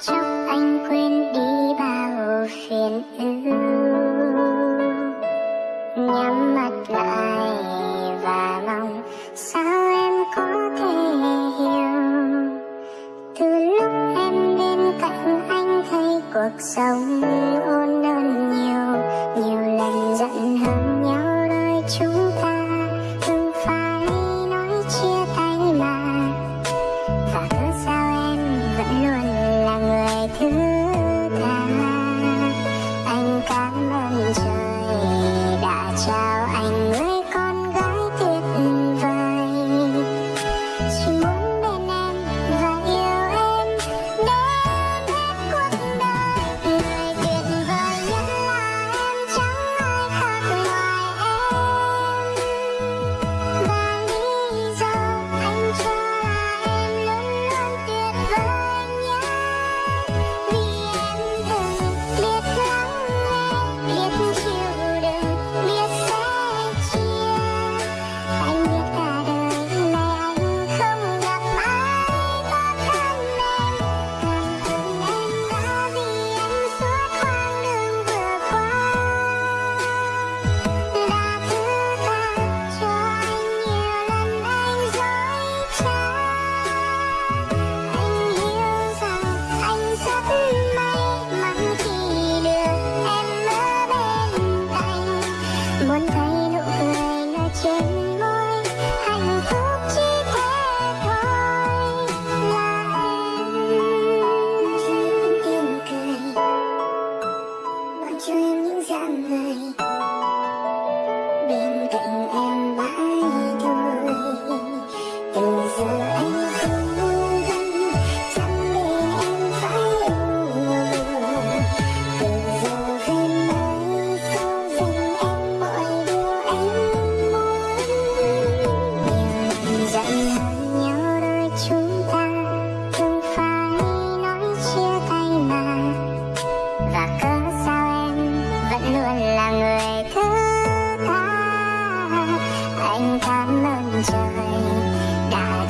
chốc anh quên đi bao phiền ưu. Nhắm mắt lại và mong sao em có thể hiểu. Từ lúc em bên cạnh anh thấy cuộc sống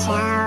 show.